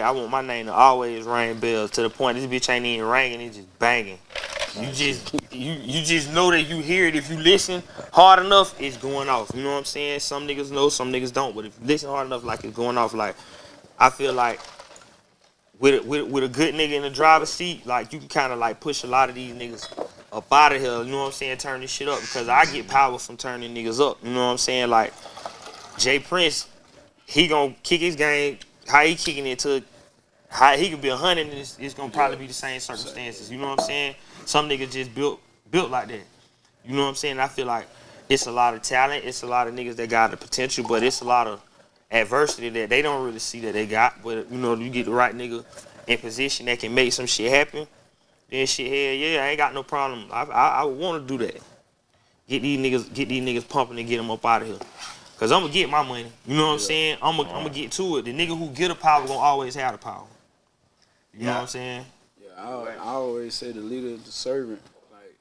I want my name to always ring bells to the point this bitch ain't even ringing, it's just banging. You just you you just know that you hear it if you listen hard enough, it's going off. You know what I'm saying? Some niggas know, some niggas don't. But if you listen hard enough, like it's going off. Like I feel like with with with a good nigga in the driver's seat, like you can kind of like push a lot of these niggas up out of here. You know what I'm saying? Turn this shit up because I get power from turning niggas up. You know what I'm saying? Like Jay Prince, he gonna kick his game. How he kicking it to how he could be a hundred and it's, it's gonna probably be the same circumstances. You know what I'm saying? Some niggas just built built like that. You know what I'm saying? I feel like it's a lot of talent. It's a lot of niggas that got the potential, but it's a lot of adversity that they don't really see that they got. But you know, you get the right nigga in position that can make some shit happen. Then shit, hell yeah, I ain't got no problem. I I, I want to do that. Get these niggas, get these niggas pumping and get them up out of here. Cause I'm gonna get my money. You know what I'm saying? I'm gonna, I'm gonna get to it. The nigga who get the power gonna always have the power. You know what I'm saying? Yeah, I, I always say the leader is the servant. Like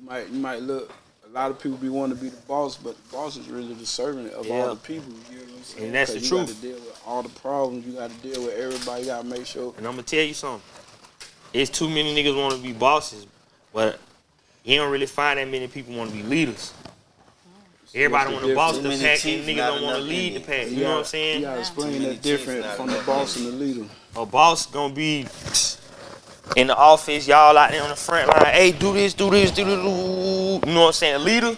you might you might look. A lot of people be wanting to be the boss, but the boss is really the servant of Yeah. all the people. You know what I'm saying? And that's the you truth. got to deal with all the problems. You got to deal with everybody. You got to make sure. And I'm gonna tell you something. It's too many niggas want to be bosses, but you don't really find that many people want to be leaders. Everybody want to boss Too the pack, teeth, and niggas don't want to lead in the pack. You You know what I'm saying? You got to explain that different chiefs, from the enough boss and the leader. A boss gonna be in the office, y'all out there on the front line. Hey, do this, do this, do this. do- You know what I'm saying? A leader.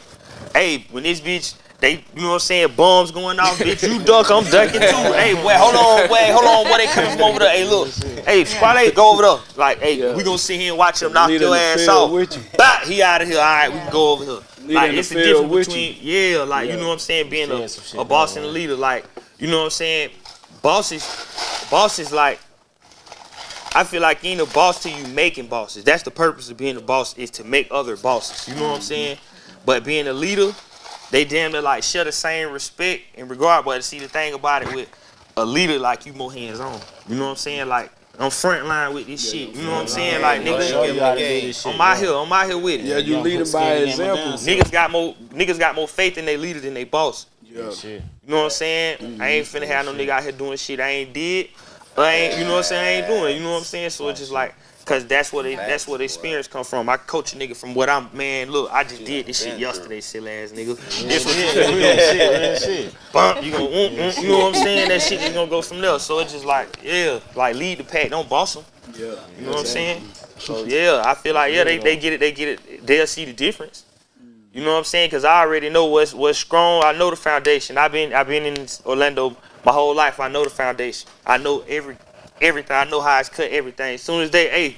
Hey, when this bitch, they, you know what I'm saying? Bombs going off, bitch. You duck, I'm ducking too. Hey, wait, hold on, wait, hold on. Where they coming from over there? Hey, look. Hey, squad, go over there. Like, hey, Yeah. we gonna sit here and watch him knock Leader your ass field off. with you. Bah, he out of here. All right, we can go over here. Leader like, in the it's the difference with between, yeah, like, you know what I'm saying? Being a, a boss and a leader, like, you know what I'm saying? Bosses, bosses, like, I feel like you ain't a boss till you making bosses. That's the purpose of being a boss is to make other bosses. You know what I'm saying? But being a leader, they damn near like share the same respect and regard. But see the thing about it with a leader, like you more hands on. You know what I'm saying? Like I'm front line with this shit. You know what I'm saying? Like niggas, you how to do this shit. I'm out here. I'm out here with it. Yeah, you Young lead them by skin example. down. Niggas got more niggas got more faith in their leader than they boss. Yeah. You know what I'm saying? I ain't finna have no mm-hmm. nigga out here doing shit I ain't did. I ain't, you know what I'm saying? I ain't doing. it, You know what I'm saying? So it's just like, cause that's what they, that's where the experience come from. I coach a nigga from what I'm. Man, look, I just did this shit yesterday, silly ass nigga. This what do. Real shit. Bump, you gonna, mm, mm, you know what I'm saying? That shit is gonna go from there. So it's just like, yeah, like lead the pack, don't boss them. Yeah. You know what I'm saying? So yeah, I feel like yeah, they, they get it, they get it, they'll see the difference. You know what I'm saying? Cause I already know what's what's strong. I know the foundation. I've been I've been in Orlando my whole life. I know the foundation. I know every everything. I know how it's cut everything. As soon as they, hey,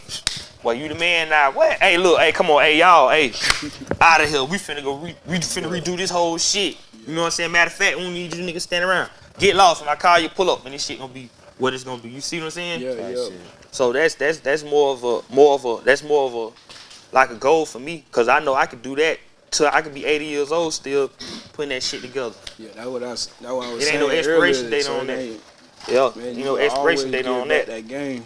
well you the man now. What? Hey, look, hey, come on, hey y'all, hey, out of here. We finna go. Re, we finna redo this whole shit. You know what I'm saying? Matter of fact, we don't need you niggas stand around. Get lost when I call you. Pull up, and this shit gonna be what it's gonna be. You see what I'm saying? Yeah, yeah. So that's that's that's more of a more of a that's more of a like a goal for me because I know I could do that till I could be 80 years old still putting that shit together. Yeah, that's what I, s- that's what I was It saying ain't no expiration earlier, date so on that. ain't- Yeah, Man, you know expiration date on that. that game.